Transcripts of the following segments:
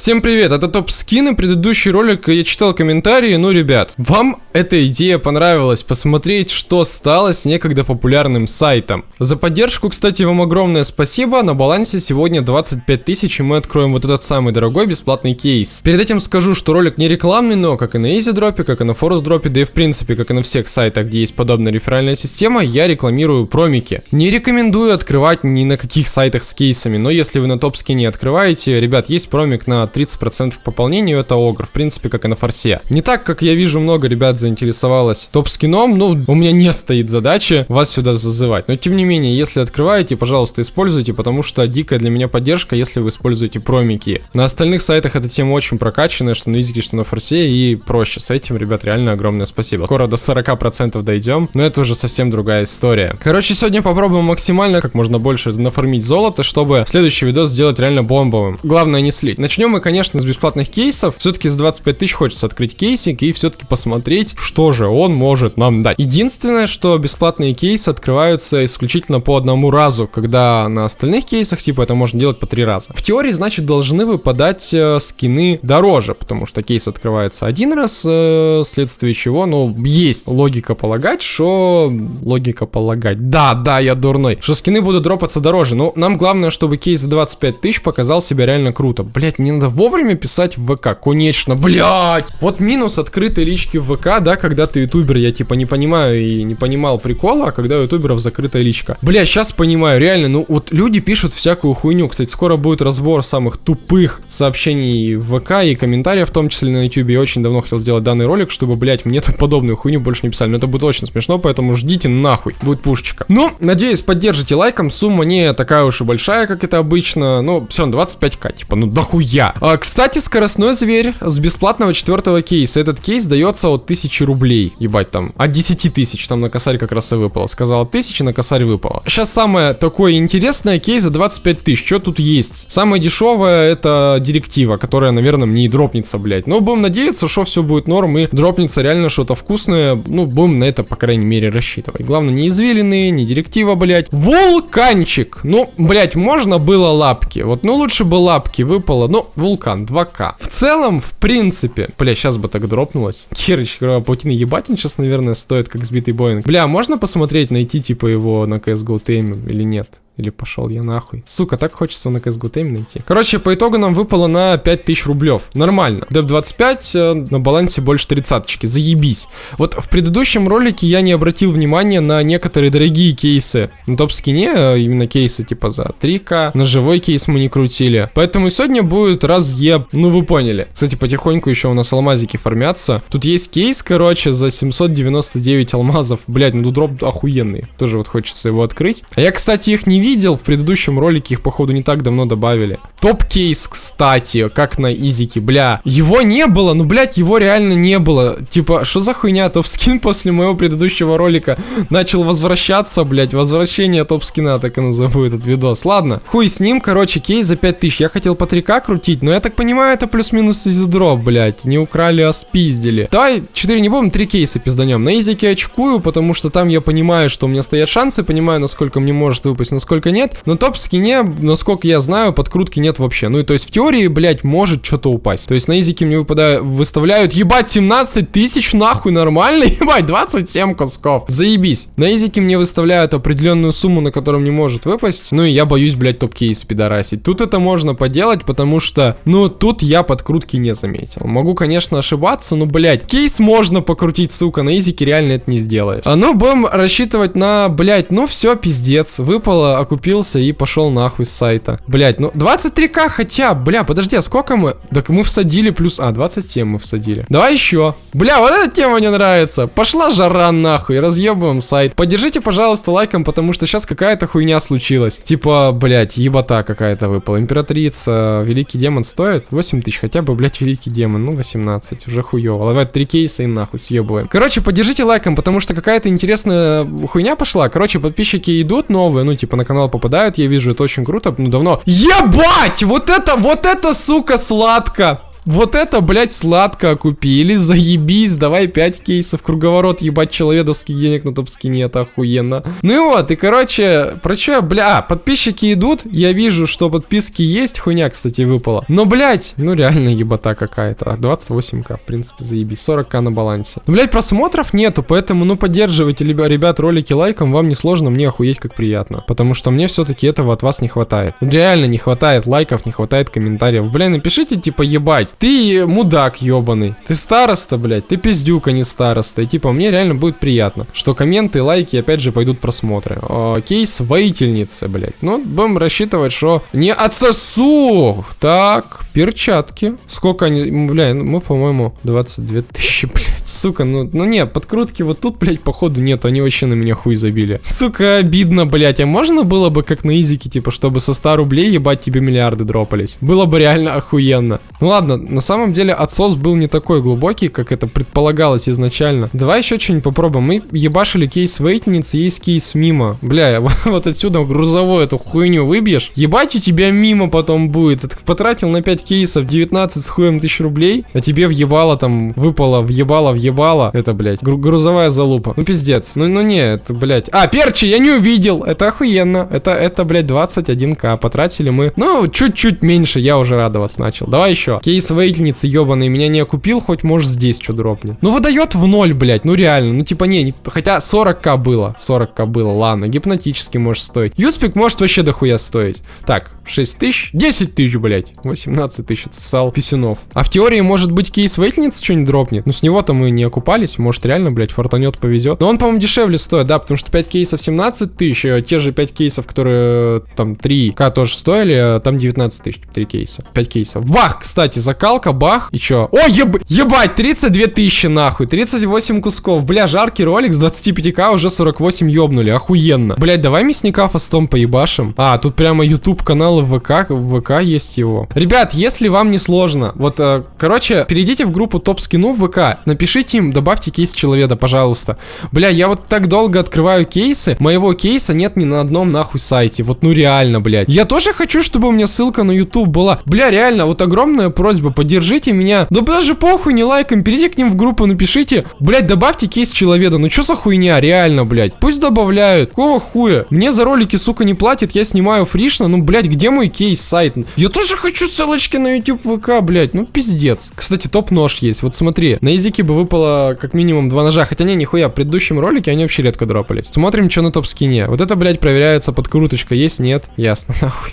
Всем привет, это топ скины, предыдущий ролик я читал комментарии, ну ребят, вам эта идея понравилась, посмотреть, что стало с некогда популярным сайтом. За поддержку, кстати, вам огромное спасибо, на балансе сегодня 25 тысяч и мы откроем вот этот самый дорогой бесплатный кейс. Перед этим скажу, что ролик не рекламный, но как и на EasyDrop, как и на ForestDrop, да и в принципе, как и на всех сайтах, где есть подобная реферальная система, я рекламирую промики. Не рекомендую открывать ни на каких сайтах с кейсами, но если вы на топ скине открываете, ребят, есть промик на 30% к пополнению, это огр, в принципе, как и на форсе. Не так, как я вижу, много ребят заинтересовалось топ-скином, ну, у меня не стоит задачи вас сюда зазывать. Но, тем не менее, если открываете, пожалуйста, используйте, потому что дикая для меня поддержка, если вы используете промики. На остальных сайтах эта тема очень прокачанная, что на изике, что на форсе, и проще. С этим, ребят, реально огромное спасибо. Скоро до 40% дойдем, но это уже совсем другая история. Короче, сегодня попробуем максимально, как можно больше нафармить золото, чтобы следующий видос сделать реально бомбовым. Главное не слить. Начнем мы конечно, с бесплатных кейсов. Все-таки за 25 тысяч хочется открыть кейсик и все-таки посмотреть, что же он может нам дать. Единственное, что бесплатные кейсы открываются исключительно по одному разу, когда на остальных кейсах, типа, это можно делать по три раза. В теории, значит, должны выпадать э, скины дороже, потому что кейс открывается один раз, э, вследствие чего, ну, есть логика полагать, что... Логика полагать. Да, да, я дурной. Что скины будут дропаться дороже. Но нам главное, чтобы кейс за 25 тысяч показал себя реально круто. Блять, мне надо вовремя писать в ВК, конечно, блядь. Вот минус открытой лички в ВК, да, когда ты ютубер, я типа не понимаю и не понимал прикола, а когда у ютуберов закрытая личка. Бля, сейчас понимаю, реально, ну вот люди пишут всякую хуйню. Кстати, скоро будет разбор самых тупых сообщений в ВК и комментариев, в том числе на ютубе. Я очень давно хотел сделать данный ролик, чтобы, блядь, мне так подобную хуйню больше не писали. Но это будет очень смешно, поэтому ждите нахуй. Будет пушечка. Ну, надеюсь, поддержите лайком. Сумма не такая уж и большая, как это обычно. Ну, все, 25к, типа, ну дохуя. А, кстати, скоростной зверь с бесплатного четвертого кейса. Этот кейс дается от 1000 рублей. Ебать там. От 10 тысяч. Там на косарь как раз и выпало. Сказал 1000, на косарь выпало. Сейчас самое такое интересное кейс за 25 тысяч. Что тут есть? Самое дешевое это директива, которая, наверное, мне и дропнется, блять. Но будем надеяться, что все будет норм и дропнется реально что-то вкусное. Ну, будем на это, по крайней мере, рассчитывать. Главное, не извилины, не директива, блять. Вулканчик. Ну, блять, можно было лапки. Вот, ну, лучше бы лапки выпало. Ну, вулкан. 2К. В целом, в принципе, бля, сейчас бы так дропнулось. Херыч, паутины ебать, он сейчас, наверное, стоит как сбитый Боинг. Бля, можно посмотреть, найти, типа, его на CSGO теме или нет? Или пошел я нахуй. Сука, так хочется на CSGO Time найти. Короче, по итогу нам выпало на 5000 рублев. Нормально. Деп 25 э, на балансе больше тридцаточки. Заебись. Вот в предыдущем ролике я не обратил внимания на некоторые дорогие кейсы. На топ-скине э, именно кейсы типа за 3к. На живой кейс мы не крутили. Поэтому сегодня будет разъеб. Ну вы поняли. Кстати, потихоньку еще у нас алмазики формятся. Тут есть кейс, короче, за 799 алмазов. Блять, ну тут дроп охуенный. Тоже вот хочется его открыть. А я, кстати, их не видел видел, в предыдущем ролике их, походу, не так давно добавили. Топ-кейс, кстати, как на изике, бля. Его не было, ну, блядь, его реально не было. Типа, что за хуйня? Топ-скин после моего предыдущего ролика начал возвращаться, блядь. Возвращение топ-скина, так и назову этот видос. Ладно, хуй с ним, короче, кейс за 5000. Я хотел по 3к крутить, но я так понимаю, это плюс-минус из дроп, блядь. Не украли, а спиздили. Давай 4 не будем, 3 кейса пизданем. На изике очкую, потому что там я понимаю, что у меня стоят шансы, понимаю, насколько мне может выпасть, насколько насколько нет. Но топ-скине, насколько я знаю, подкрутки нет вообще. Ну и то есть в теории, блядь, может что-то упасть. То есть на изике мне выпадают, выставляют, ебать, 17 тысяч, нахуй, нормально? Ебать, 27 кусков. Заебись. На изике мне выставляют определенную сумму, на которую не может выпасть. Ну и я боюсь, блядь, топ-кейс пидорасить. Тут это можно поделать, потому что, ну, тут я подкрутки не заметил. Могу, конечно, ошибаться, но, блядь, кейс можно покрутить, сука, на изике реально это не сделаешь. А ну, будем рассчитывать на, блядь, ну все, пиздец. Выпало окупился и пошел нахуй с сайта. Блять, ну 23к хотя, бля, подожди, а сколько мы? Так мы всадили плюс... А, 27 мы всадили. Давай еще. Бля, вот эта тема мне нравится. Пошла жара нахуй, разъебываем сайт. Поддержите, пожалуйста, лайком, потому что сейчас какая-то хуйня случилась. Типа, блять, ебота какая-то выпала. Императрица, великий демон стоит 8 тысяч, хотя бы, блять, великий демон. Ну, 18, уже хуево. Давай 3 кейса и нахуй съебываем. Короче, поддержите лайком, потому что какая-то интересная хуйня пошла. Короче, подписчики идут новые, ну, типа, на канал попадают, я вижу, это очень круто, ну давно. Ебать! Вот это, вот это, сука, сладко! Вот это, блядь, сладко окупились, заебись, давай 5 кейсов, круговорот, ебать, человедовских денег на топ-скине, это охуенно. Ну и вот, и короче, про что, бля, а, подписчики идут, я вижу, что подписки есть, хуйня, кстати, выпала. Но, блядь, ну реально ебота какая-то, 28к, в принципе, заебись, 40к на балансе. Ну, блядь, просмотров нету, поэтому, ну, поддерживайте, ребят, ролики лайком, вам не сложно, мне охуеть как приятно. Потому что мне все-таки этого от вас не хватает. Реально не хватает лайков, не хватает комментариев. Бля, напишите, типа, ебать, ты мудак ебаный, ты староста, блядь, ты пиздюк, а не староста. И типа, мне реально будет приятно, что комменты, лайки, опять же, пойдут просмотры. О, кейс воительницы, блядь. Ну, будем рассчитывать, что не отсосу. Так, перчатки. Сколько они, бля, ну, мы, по-моему, 22 тысячи, блядь. Сука, ну, ну не, подкрутки вот тут, блядь, походу нет, они вообще на меня хуй забили. Сука, обидно, блядь, а можно было бы как на изике, типа, чтобы со 100 рублей ебать тебе миллиарды дропались? Было бы реально охуенно. Ну ладно, на самом деле отсос был не такой глубокий, как это предполагалось изначально. Давай еще что-нибудь попробуем. Мы ебашили кейс вейтницы, есть кейс мимо. Бля, вот отсюда грузовую эту хуйню выбьешь. Ебать у тебя мимо потом будет. Ты потратил на 5 кейсов 19 с хуем тысяч рублей, а тебе въебало там, выпало, въебало, въебало. Это, блядь, гру грузовая залупа. Ну пиздец. Ну, ну не, это, блядь. А, перчи, я не увидел. Это охуенно. Это, это, блядь, 21к. Потратили мы, ну, чуть-чуть меньше, я уже радоваться начал. Давай еще. Кейс вейтницы ебаный меня не окупил, хоть может здесь что дропнет. Ну выдает в ноль, блядь, ну реально, ну типа не, не хотя 40к было, 40к было, ладно, гипнотически может стоить. Юспик может вообще дохуя стоить. Так, 6 тысяч, 10 тысяч, блядь, 18 тысяч отсосал писюнов. А в теории может быть кейс вейтницы что-нибудь дропнет, ну с него-то мы не окупались, может реально, блядь, фортанет повезет. Но он, по-моему, дешевле стоит, да, потому что 5 кейсов 17 тысяч, а те же 5 кейсов, которые там 3к тоже стоили, а там 19 тысяч, 3 кейса, 5 кейсов. Бах, кстати, закалка, бах, и чё? О, еб... ебать, 32 тысячи, нахуй, 38 кусков. Бля, жаркий ролик с 25к уже 48 ёбнули, охуенно. Блять, давай мясника фастом поебашим. А, тут прямо YouTube канал в ВК, в ВК есть его. Ребят, если вам не сложно, вот, э, короче, перейдите в группу топ скину в ВК, напишите им, добавьте кейс человека, пожалуйста. Бля, я вот так долго открываю кейсы, моего кейса нет ни на одном нахуй сайте, вот ну реально, блядь. Я тоже хочу, чтобы у меня ссылка на YouTube была. Бля, реально, вот огромное просьба, поддержите меня. Да даже похуй, не лайком, перейдите к ним в группу, напишите. Блять, добавьте кейс человека. Ну что за хуйня, реально, блять. Пусть добавляют. Какого хуя? Мне за ролики, сука, не платят, я снимаю фришно. Ну, блять, где мой кейс-сайт? Я тоже хочу ссылочки на YouTube ВК, блять. Ну, пиздец. Кстати, топ-нож есть. Вот смотри, на изике бы выпало как минимум два ножа. Хотя не, нихуя, в предыдущем ролике они вообще редко дропались. Смотрим, что на топ-скине. Вот это, блять, проверяется подкруточка. Есть, нет? Ясно, нахуй.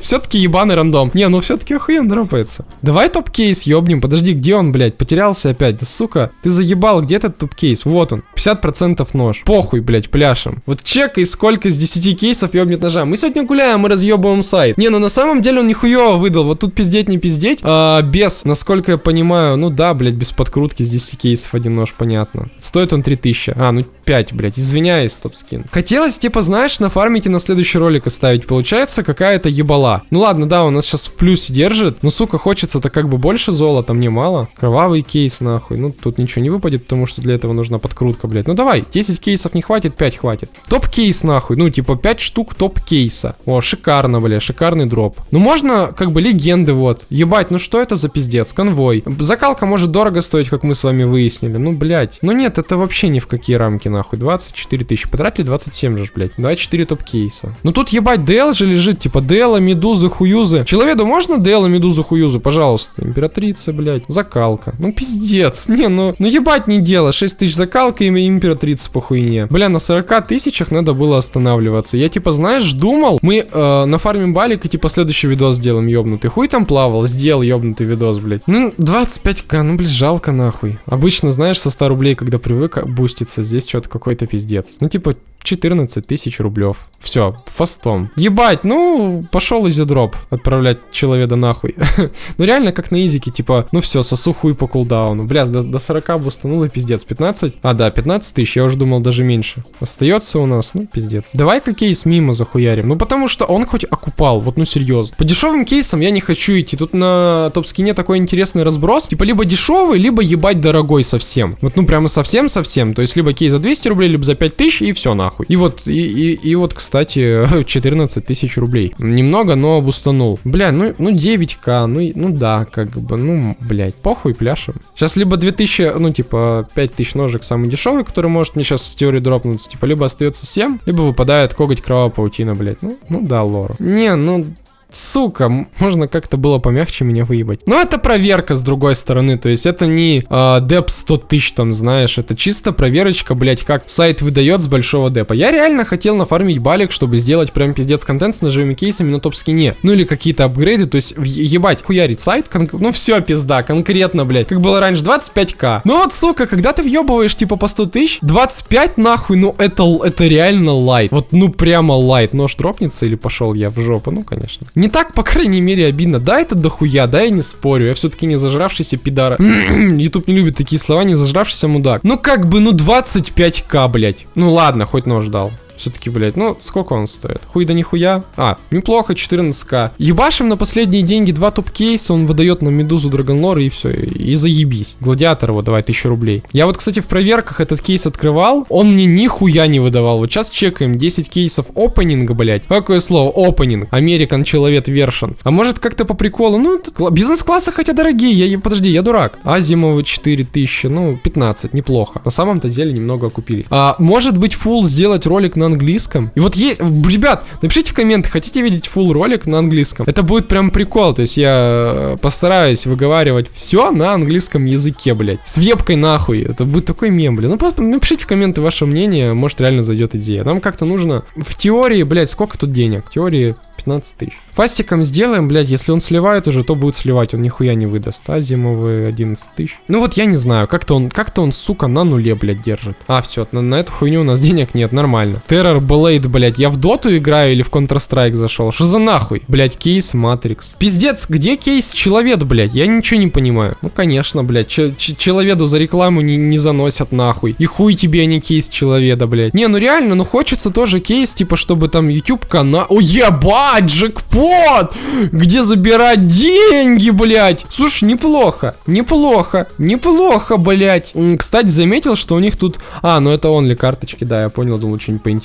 Все-таки ебаный рандом. Не, ну все-таки охуенно дропается. Давай топ-кейс ёбнем. Подожди, где он, блядь? Потерялся опять. Да сука, ты заебал, где этот топ-кейс? Вот он. 50% нож. Похуй, блядь, пляшем. Вот чекай, сколько из 10 кейсов ёбнет ножа. Мы сегодня гуляем, мы разъебываем сайт. Не, ну на самом деле он нихуёво выдал. Вот тут пиздеть, не пиздеть. А, без, насколько я понимаю, ну да, блядь, без подкрутки с 10 кейсов один нож, понятно. Стоит он 3000. А, ну 5, блядь, извиняюсь, топ-скин. Хотелось, типа, знаешь, нафармить и на следующий ролик оставить. Получается какая-то ебала. Ну ладно, да, у нас сейчас в плюсе держит. Но, сука, хочется-то как бы больше золота, мне мало. Кровавый кейс, нахуй. Ну, тут ничего не выпадет, потому что для этого нужна подкрутка, блядь. Ну давай, 10 кейсов не хватит, 5 хватит. Топ-кейс, нахуй. Ну, типа, 5 штук топ-кейса. О, шикарно, бля, шикарный дроп. Ну, можно, как бы, легенды, вот. Ебать, ну что это за пиздец? Конвой. Закалка может дорого стоить, как мы с вами выяснили. Ну, блядь. Ну нет, это вообще ни в какие рамки, нахуй. 24 тысячи. Потратили 27 же, блядь. 24 топ-кейса. Ну тут ебать, DL же лежит, типа DL, медузы, хуюзы. Человеку можно DL, медузы, хуюзы, пожалуйста? Императрица, блядь. Закалка. Ну пиздец. Не, ну, ну ебать не дело. 6 тысяч закалка и императрица по хуйне. Бля, на 40 тысячах надо было останавливаться. Я типа, знаешь, думал, мы э, на балик и типа следующий видос сделаем, ёбнутый. Хуй там плавал, сделал ёбнутый видос, блядь. Ну, 25к, ну, блядь, жалко нахуй. Обычно, знаешь, со 100 рублей, когда привык буститься, здесь что-то какой-то пиздец. Ну, типа, 14 тысяч рублев. Все, фастом. Ебать, ну, пошел изидроп отправлять человека нахуй. ну, реально, как на изике, типа, ну все, сосу хуй по кулдауну. Бля, до, до 40 бустанул и пиздец. 15? А, да, 15 тысяч, я уже думал даже меньше. Остается у нас, ну, пиздец. Давай-ка кейс мимо захуярим. Ну, потому что он хоть окупает покупал, вот ну серьезно. По дешевым кейсам я не хочу идти, тут на топ-скине такой интересный разброс, типа либо дешевый, либо ебать дорогой совсем. Вот ну прямо совсем-совсем, то есть либо кейс за 200 рублей, либо за 5000 и все нахуй. И вот, и, и, и вот, кстати, 14 тысяч рублей. Немного, но бустанул. Бля, ну, ну 9к, ну, ну да, как бы, ну, блядь, похуй, пляшем. Сейчас либо 2000, ну типа 5000 ножек самый дешевый, который может мне сейчас в теории дропнуться, типа либо остается 7, либо выпадает коготь кровавая паутина, блядь. Ну, ну да, лор. Не, ну Сука, можно как-то было помягче меня выебать. Но это проверка с другой стороны, то есть это не э, деп 100 тысяч там, знаешь, это чисто проверочка, блять, как сайт выдает с большого депа. Я реально хотел нафармить балик, чтобы сделать прям пиздец контент с ножевыми кейсами на топ-скине. Ну или какие-то апгрейды, то есть ебать, хуярить сайт, ну все, пизда, конкретно, блять. Как было раньше, 25к. Ну вот, сука, когда ты въебываешь типа по 100 тысяч, 25 нахуй, ну это, это реально лайт. Вот ну прямо лайт. Нож дропнется или пошел я в жопу? Ну конечно. Не так, по крайней мере, обидно. Да, это дохуя, да, я не спорю. Я все-таки не зажравшийся пидара. Ютуб не любит такие слова, не зажравшийся мудак. Ну как бы, ну 25к, блять. Ну ладно, хоть нож дал. Все-таки, блядь, ну сколько он стоит? Хуй да нихуя. А, неплохо, 14к. Ебашим на последние деньги два топ-кейса, он выдает на Медузу Драгонлор и все, и заебись. Гладиатор вот, давай, 1000 рублей. Я вот, кстати, в проверках этот кейс открывал, он мне нихуя не выдавал. Вот сейчас чекаем 10 кейсов опенинга, блядь. Какое слово? Опенинг. American Человек Вершин. А может как-то по приколу? Ну, бизнес-классы хотя дорогие, я, подожди, я дурак. Азимовы 4000, ну, 15, неплохо. На самом-то деле немного окупили. А может быть, фул сделать ролик на на английском. И вот есть, ребят, напишите в комменты, хотите видеть full ролик на английском? Это будет прям прикол, то есть я э, постараюсь выговаривать все на английском языке, блядь. С вебкой нахуй, это будет такой мем, блядь. Ну просто напишите в комменты ваше мнение, может реально зайдет идея. Нам как-то нужно, в теории, блядь, сколько тут денег? В теории 15 тысяч. Фастиком сделаем, блядь, если он сливает уже, то будет сливать, он нихуя не выдаст. А зимовые 11 тысяч. Ну вот я не знаю, как-то он, как-то он, сука, на нуле, блядь, держит. А, все, на, на эту хуйню у нас денег нет, нормально. Terror Blade, блядь, я в доту играю или в Counter-Strike зашел? Что за нахуй? Блядь, кейс Matrix. Пиздец, где кейс Человек, блядь? Я ничего не понимаю. Ну, конечно, блядь, Человеку за рекламу не, не заносят нахуй. И хуй тебе, а не кейс Человека, блядь. Не, ну реально, ну хочется тоже кейс, типа, чтобы там YouTube канал... О, ебать! Джекпот! Где забирать деньги, блядь? Слушай, неплохо, неплохо, неплохо, блядь. Кстати, заметил, что у них тут... А, ну это он ли карточки, да, я понял, думал, что-нибудь поинтереснее.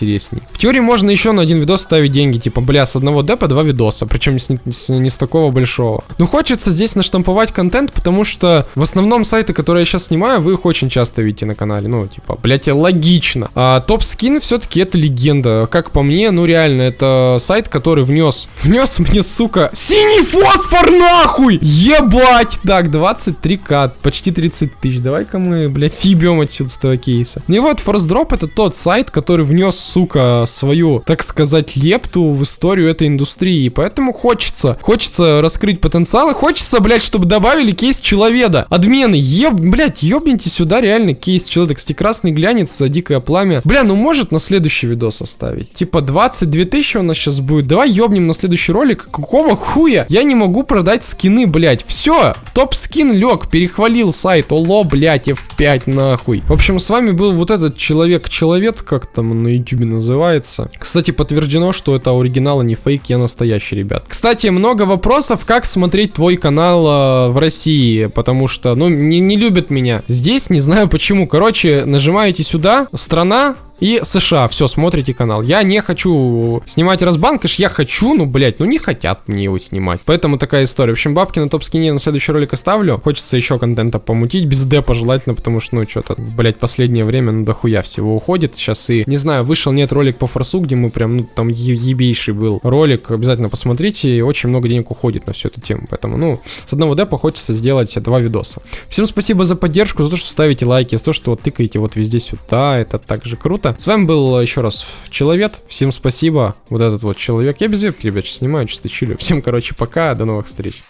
В теории можно еще на один видос ставить деньги, типа, бля, с одного депа два видоса, причем не с, с, не с такого большого. Ну, хочется здесь наштамповать контент, потому что в основном сайты, которые я сейчас снимаю, вы их очень часто видите на канале. Ну, типа, блядь, логично. А топ-скин все-таки это легенда. Как по мне, ну реально, это сайт, который внес. Внес мне, сука, синий фосфор нахуй! Ебать! Так, 23к, почти 30 тысяч. Давай-ка мы, блядь, съебем отсюда с этого кейса. Ну и вот, ForceDrop это тот сайт, который внес, сука, свою, так сказать, лепту в историю этой индустрии. И поэтому хочется, хочется раскрыть потенциал и хочется, блядь, чтобы добавили кейс человека. Адмены, еб, блядь, ебните сюда реально кейс человека. Кстати, красный глянец, дикое пламя. Бля, ну может на следующий видос оставить. Типа 22 тысячи у нас сейчас будет. Давай еб ёбнем на следующий ролик. Какого хуя? Я не могу продать скины, блядь. Все, топ-скин лег, перехвалил сайт. Оло, блядь, F5 нахуй. В общем, с вами был вот этот человек-человек, как там на ютубе называется. Кстати, подтверждено, что это оригинал, а не фейк, я настоящий, ребят. Кстати, много вопросов, как смотреть твой канал э, в России, потому что, ну, не, не любят меня. Здесь не знаю почему. Короче, нажимаете сюда, страна, и США, все, смотрите канал. Я не хочу снимать разбанкаш, я хочу, ну, блять, ну не хотят мне его снимать. Поэтому такая история. В общем, бабки на топ-скине на следующий ролик оставлю. Хочется еще контента помутить, без депа желательно, потому что, ну, что-то, блять, последнее время, ну, дохуя всего уходит. Сейчас и, не знаю, вышел нет ролик по форсу, где мы прям, ну, там ебейший был ролик. Обязательно посмотрите, и очень много денег уходит на всю эту тему. Поэтому, ну, с одного депа хочется сделать два видоса. Всем спасибо за поддержку, за то, что ставите лайки, за то, что вот тыкаете вот везде сюда, это также круто ребята. С вами был еще раз Человек. Всем спасибо. Вот этот вот человек. Я без вебки, ребят, снимаю, чисто чилю. Всем, короче, пока. До новых встреч.